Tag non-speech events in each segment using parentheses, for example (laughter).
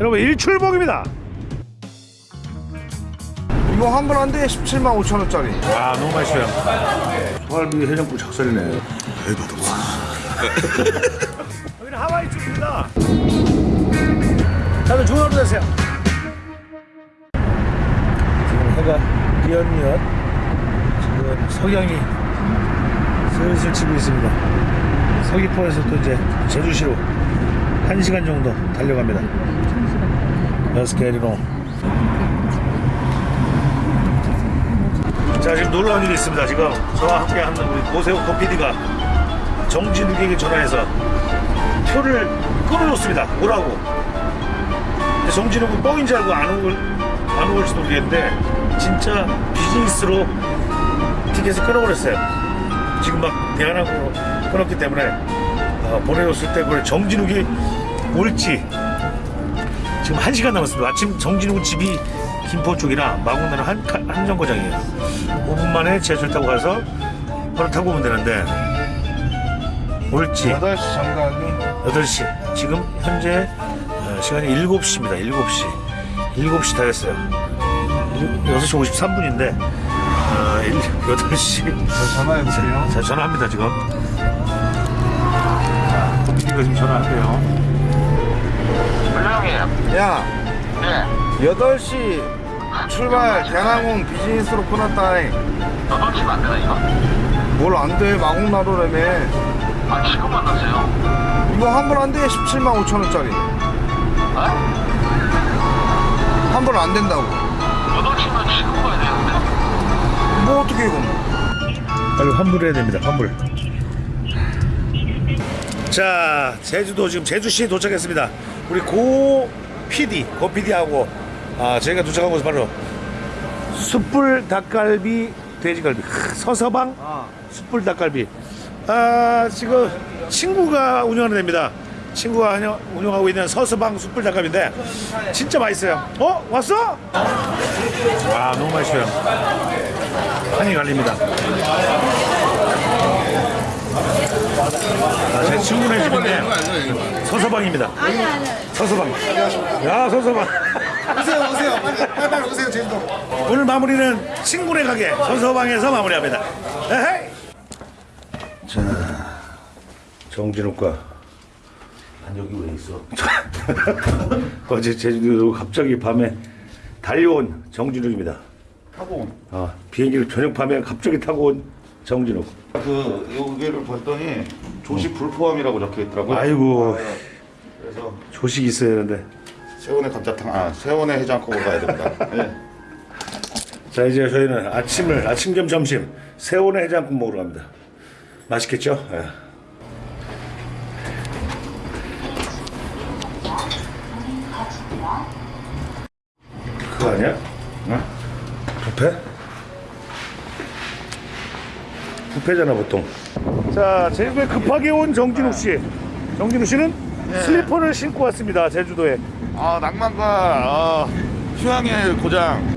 여러분 일출봉입니다. 이거 한 번 한 대에 17만 5천 원짜리. 와 너무 맛있어요. 소갈비 해장국 작살이네. 대박이다. (laughs) 여기는 하와이 쪽입니다. 다들 좋은 하루 되세요. 지금 해가 뉘엿뉘엿 지금 석양이 슬슬 지고 있습니다. 서귀포에서 또 이제 제주시로 1시간 정도 달려갑니다. 여스케리로 자 지금 놀라운 일이 있습니다. 지금 저와 함께 하는 우리 고세호 코피디가 정진욱에게 전화해서 표를 끊어줬습니다. 오라고? 근데 정진욱은 뻥인 줄 알고 안 올, 안 올지도 모르겠는데 진짜 비즈니스로 티켓을 끊어버렸어요. 지금 막 대한항공으로 끊었기 때문에 어, 보내줬을 때 그걸 정진욱이 올지 지금 한시간 남았습니다. 아침 정진욱은 집이 김포 쪽이라 마곡나는 한, 한 정거장이에요. 5분 만에 지하철 타고 가서 바로 타고 오면 되는데 올지 8시 장가기. 8시. 지금 현재 어, 시간이 7시입니다. 7시. 7시 다 됐어요. 6시 53분인데 어, 8시. (laughs) 저 전화해볼게요. 자 전화합니다 지금. 코피디가 지금 전화할게요. 야, 네. 8시 출발 대항공 비즈니스로 끊었다니. 너도 치면 안 되나, 이거? 뭘 안 돼, 마곡나루라며. 아, 지금 만났어요. 이거 한번한 대에 17만 5천 원짜리. 어? 한번안 된다고. 너도 치면 지금 가야 되는데? 뭐 어떻게 이건. 빨리 환불해야 됩니다. 환불. 자, 제주도 지금 제주시에 도착했습니다. 우리 고 PD, 고 PD하고 아, 저희가 도착한 곳은 바로 숯불 닭갈비 돼지갈비 크, 서서방 아. 숯불 닭갈비. 아, 지금 친구가 운영하는 데입니다. 친구가 운영- 운영하고 있는 서서방 숯불 닭갈비인데 진짜 맛있어요. 어? 왔어? 아, 너무 맛있어요. 한이 갈립니다. 아, 제 친구네 집인데 서서방입니다. 서서방. 야 서서방. 오세요, 오세요. 빨리, 빨리, 빨리 오세요, 제주도. 오늘 마무리는 친구네 가게 서서방에서 마무리합니다. 에헤이. 자 정진욱과 난 여기 왜 있어? (laughs) 어제 제주도 갑자기 밤에 달려온 정진욱입니다. 타고 온. 아, 비행기를 저녁 밤에 갑자기 타고 온 정진욱. 그 여기를 봤더니 조식 불포함이라고 적혀 있더라고요. 아이고 그래서 조식이 있어야 되는데. 세원의 감자탕, 아 세원의 해장국으로 가야 됩니다. 예. 자 이제 저희는 아침을 아침 겸 점심 새우내 해장국 먹으러 갑니다. 맛있겠죠? 예. 그거 아니야? 어? 부페? 부페잖아 보통. 자 제주도에 급하게 온 정진욱 씨. 정진욱 씨는 슬리퍼를 신고 왔습니다 제주도에. 아 낭만과 어, 휴양의 고장.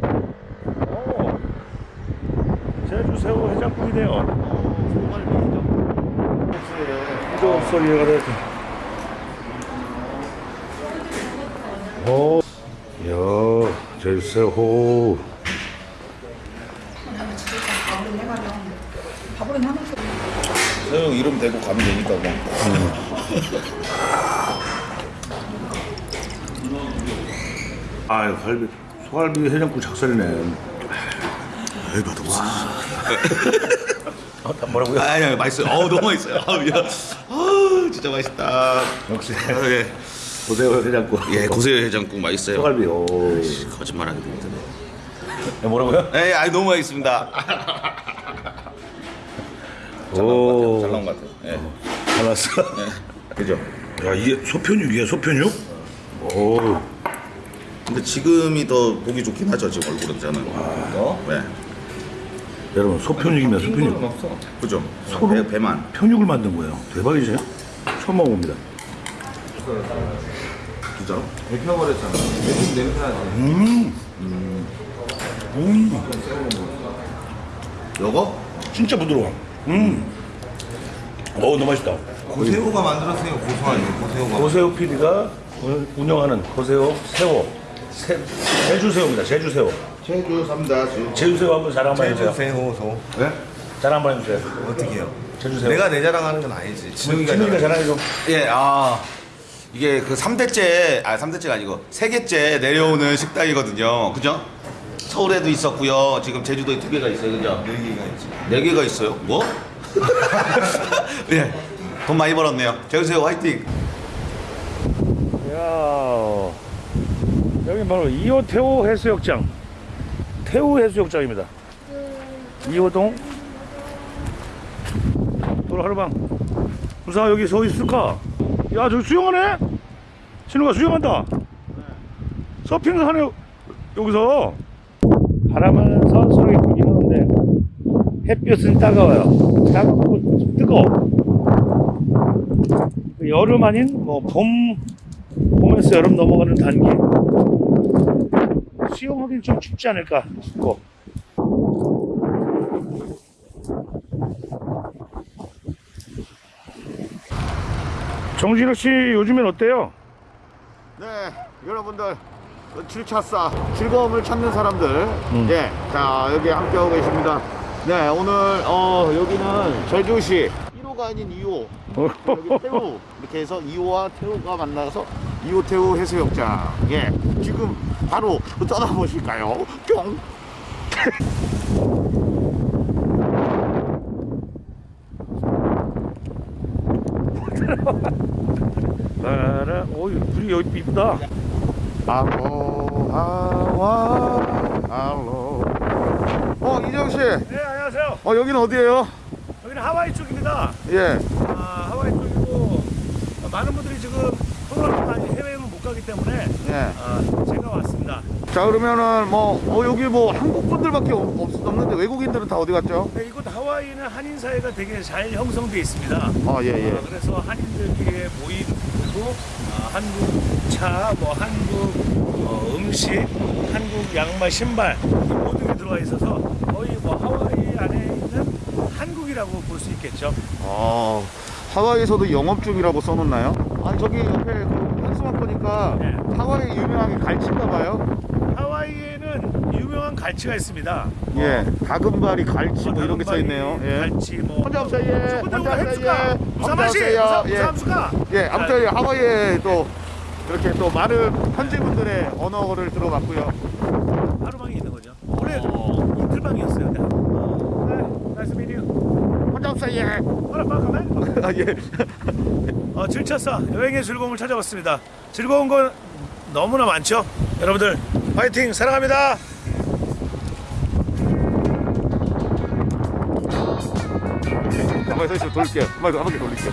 오, 제주 새우 해장국이네요. 이거 소리가 됐다. 오, 야, 제주 새우. 세영 이름 대고 가면 되니까 뭐. 아, 갈비, 소갈비 해장국 작살이네. 대박이다. 어, 뭐라고요? 아, 예, 맛있어요. 어우, 너무 맛있어요. 야. 아우, 진짜 맛있다. 역시 아, 예. 고새우 해장국. 예, 고세요 해장국 맛있어요. 소갈비. 오. 거짓말하게 됩니다. 네, 뭐라고요? 예, 아, 너무 맛있습니다. 잘 나온 것 같아요. 잘 나온 것 같아요. 예. 알았어. 그죠? 야, 이게 소편육이야, 소편육? 오. 근데 지금이 더 보기 좋긴 하죠. 지금 얼굴은 저는. 어? 네. 여러분, 소편육이면 소편육. 그죠? 소로? 배, 배만. 편육을 만든 거예요. 대박이죠? 처음 먹어봅니다. 진짜로? 여거? 진짜 부드러워. 음. 어, 너무 맛있다. 고새우가 만들었어요 고소하게 고새우가 고새우 PD가 운- 운영하는 고새우, 새우, 새, 제주새우입니다. 제주새우. 제주 삼다 주. 제주새우 한번 자랑 한번 해주세요. 제주새우 소. 네? 자랑 한번 해주세요. 어떻게 해요? 제주새우. 내가 내 자랑하는 건 아니지. 진우이가 자랑. 자랑해줘. 예, 아 이게 그 3대째 아 3대째가 아니고 세개째 내려오는 식당이거든요. 그죠? 서울에도 있었고요. 지금 제주도에 두 개가 있어요. 그죠? 네 개가 있지. 네 개가 있어요. 뭐? (laughs) 예. 돈 많이 벌었네요. 제주새우 화이팅. 야 여기 바로 2호 태호 해수욕장. 태호 해수욕장입니다. 2호동 도로 하루방. 무사 여기 서 있을까? 야 저기 수영하네? 진우가 수영한다. 서핑을 하네 여기서. 바람하면서 서로 이쁘게 하는데 햇볕은 따가워요. 따갑고 뜨거워. 그 여름 아닌 뭐 봄 봄에서 여름 넘어가는 단계 수영하기는 좀 춥지 않을까 싶고 정진욱 씨 요즘엔 어때요? 네, 여러분들 그 7차사 즐거움을 찾는 사람들, 예, 자 여기 함께하고 계십니다. 네, 오늘 어 여기는 제주시. 1호가 아닌 2호, 여기 (laughs) 태우. 이렇게 해서 2호와 태우가 만나서 2호 태우 해수욕장, 예, 지금 바로 떠나보실까요? 뿅. 따라 (laughs) 오 불이 여기 이쁘다. 알로하와 알로. 어 이정 씨, 어네 안녕하세요. 여기는 어디예요? 여기는 하와이 쪽입니다. 예, 아, 하와이 쪽이고 아, 많은 분들이 지금 코로나 많이 해외는 못 가기 때문에 예. 아, 제가 왔습니다 자 그러면은 뭐 어, 여기 뭐 한국 분들밖에 없, 없- 없는데 외국인들은 다 어디 갔죠? 네, 이곳 하와이는 한인 사회가 되게 잘 형성돼 있습니다. 아 예 예. 아, 그래서 한인들끼리의 모임 그리고 아, 한국 차, 뭐 한국 어, 음식, 한국 양말, 신발 이 모든 게 들어가 있어서 거의 뭐 하와이 안에 있는 한국이라고 볼 수 있겠죠. 아 하와이에서도 영업 중이라고 써놓나요? 아 저기 옆에 그 한수막 보니까 네. 하와이 유명한 게 갈치인가 봐요. 유명한 갈치가 있습니다. 예, 다금바리 갈치 뭐 이런 게 써 있네요. 예. 갈치 뭐 혼자 없어요. 예. 혼자 없어요. 예. 무사마시 없어요. 예. 무사무수가 예, 아무튼 하와이에 또 이렇게 또 많은 현지 분들의 언어를 들어봤고요. 하루방이 있는 거죠. 원래 이틀방이었어요. 네. 나이스 미디어. 혼자 없어요. 예. 하나 빠가면 아 예. 어, 7차사 여행의 즐거움을 찾아봤습니다. 즐거운 건 너무나 많죠. 여러분들 파이팅 사랑합니다. 가만히 서 있으면 돌릴게요. 한 바퀴, 한 바퀴 돌릴게요.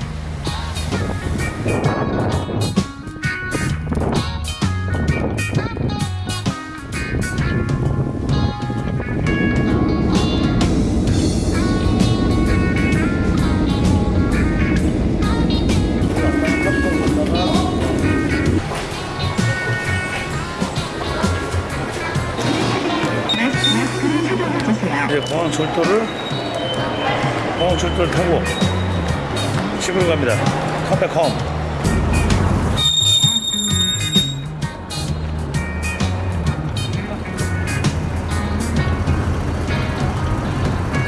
이제 공항 철도를 공항 철도를 타고 집으로 갑니다. 컴백 홈.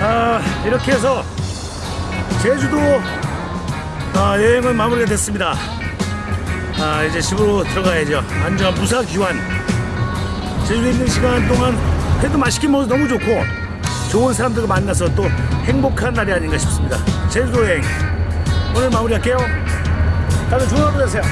아 이렇게 해서 제주도 아, 여행은 마무리가 됐습니다. 아 이제 집으로 들어가야죠. 안전 무사 귀환. 제주도에 있는 시간 동안 회도 맛있게 먹어서 너무 좋고 좋은 사람들과 만나서 또 행복한 날이 아닌가 싶습니다. 제주도 여행 오늘 마무리할게요. 다들 좋은 하루 되세요.